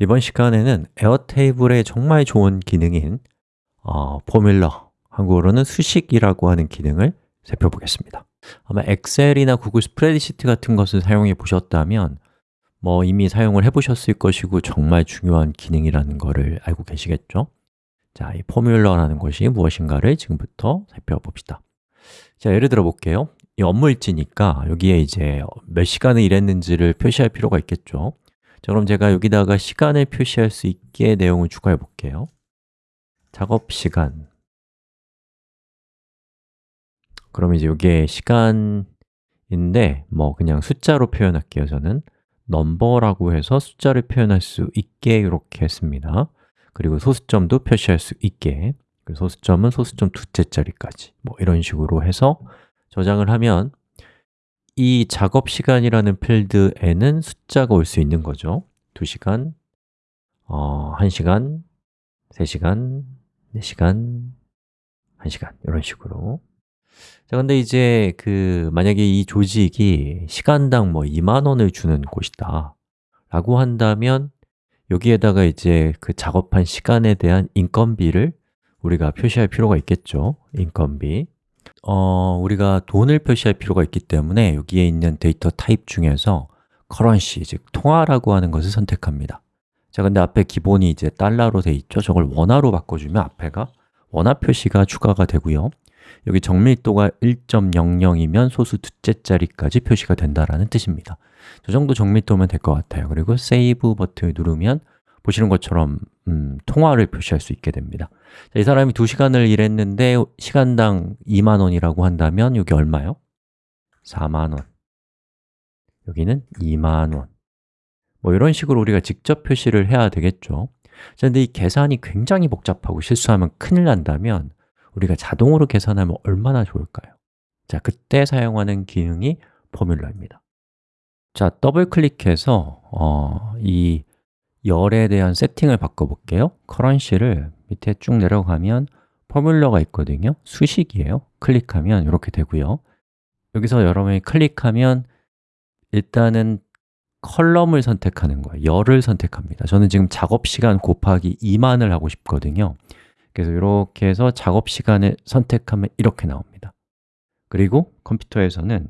이번 시간에는 에어테이블의 정말 좋은 기능인 어, formula, 한국어로는 수식이라고 하는 기능을 살펴보겠습니다. 아마 엑셀이나 구글 스프레드시트 같은 것을 사용해 보셨다면 뭐 이미 사용을 해 보셨을 것이고 정말 중요한 기능이라는 것을 알고 계시겠죠? 자, 이 formula라는 것이 무엇인가를 지금부터 살펴봅시다. 자, 예를 들어 볼게요. 이 업무일지니까 여기에 이제 몇 시간을 일했는지를 표시할 필요가 있겠죠 자, 그럼 제가 여기다가 시간을 표시할 수 있게 내용을 추가해 볼게요. 작업 시간. 그럼 이제 이게 시간인데 뭐 그냥 숫자로 표현할게요 저는. 넘버라고 해서 숫자를 표현할 수 있게 이렇게 했습니다. 그리고 소수점도 표시할 수 있게. 소수점은 소수점 두째 자리까지. 뭐 이런 식으로 해서 저장을 하면 이 작업 시간이라는 필드에는 숫자가 올 수 있는 거죠. 2시간, 어, 1시간, 3시간, 4시간, 1시간 이런 식으로. 자, 근데 이제 그 만약에 이 조직이 시간당 뭐 2만 원을 주는 곳이다 라고 한다면 여기에다가 이제 그 작업한 시간에 대한 인건비를 우리가 표시할 필요가 있겠죠. 인건비 어, 우리가 돈을 표시할 필요가 있기 때문에 여기에 있는 데이터 타입 중에서 currency, 즉 통화라고 하는 것을 선택합니다. 자, 근데 앞에 기본이 이제 달러로 돼 있죠. 저걸 원화로 바꿔주면 앞에가 원화 표시가 추가가 되고요. 여기 정밀도가 1.00이면 소수 두째 자리까지 표시가 된다라는 뜻입니다. 저 정도 정밀도면 될 것 같아요. 그리고 save 버튼을 누르면 보시는 것처럼 음, 통화를 표시할 수 있게 됩니다 자, 이 사람이 2시간을 일했는데 시간당 2만 원이라고 한다면 여기 얼마요? 4만 원 여기는 2만 원. 뭐 이런 식으로 우리가 직접 표시를 해야 되겠죠 자, 근데 이 계산이 굉장히 복잡하고 실수하면 큰일 난다면 우리가 자동으로 계산하면 얼마나 좋을까요? 자, 그때 사용하는 기능이 포뮬러입니다 자, 더블 클릭해서 어, 이 열에 대한 세팅을 바꿔볼게요. 커런시를 밑에 쭉 내려가면 포뮬러가 있거든요. 수식이에요. 클릭하면 이렇게 되고요. 여기서 여러분이 클릭하면 일단은 컬럼을 선택하는 거예요. 열을 선택합니다. 저는 지금 작업 시간 곱하기 2만을 하고 싶거든요. 그래서 이렇게 해서 작업 시간을 선택하면 이렇게 나옵니다. 그리고 컴퓨터에서는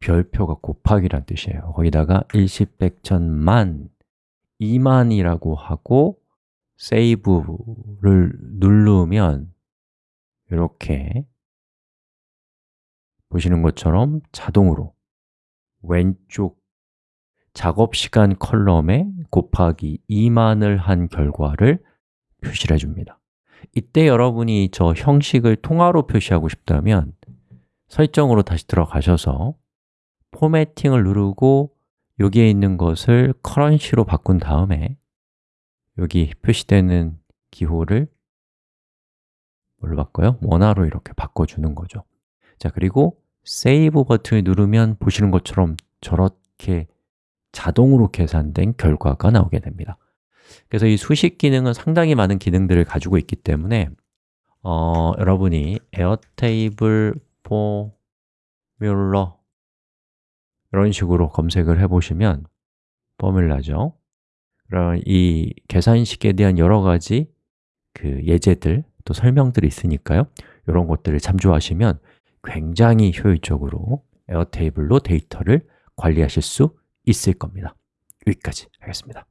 별표가 곱하기란 뜻이에요. 거기다가 일십, 백, 천, 만, 2만이라고 하고 세이브를 누르면 이렇게 보시는 것처럼 자동으로 왼쪽 작업 시간 컬럼에 곱하기 2만을 한 결과를 표시를 해줍니다. 이때 여러분이 저 형식을 통화로 표시하고 싶다면 설정으로 다시 들어가셔서 formatting을 누르고 여기에 있는 것을 currency로 바꾼 다음에 여기 표시되는 기호를 뭘로 바꿔요? 원화로 이렇게 바꿔주는 거죠 자, 그리고 save 버튼을 누르면 보시는 것처럼 저렇게 자동으로 계산된 결과가 나오게 됩니다 그래서 이 수식 기능은 상당히 많은 기능들을 가지고 있기 때문에 어, 여러분이 에어테이블 formula 이런 식으로 검색을 해보시면 formula죠. 그럼 이 계산식에 대한 여러 가지 그 예제들 또 설명들이 있으니까요. 이런 것들을 참조하시면 굉장히 효율적으로 에어테이블로 데이터를 관리하실 수 있을 겁니다. 여기까지 하겠습니다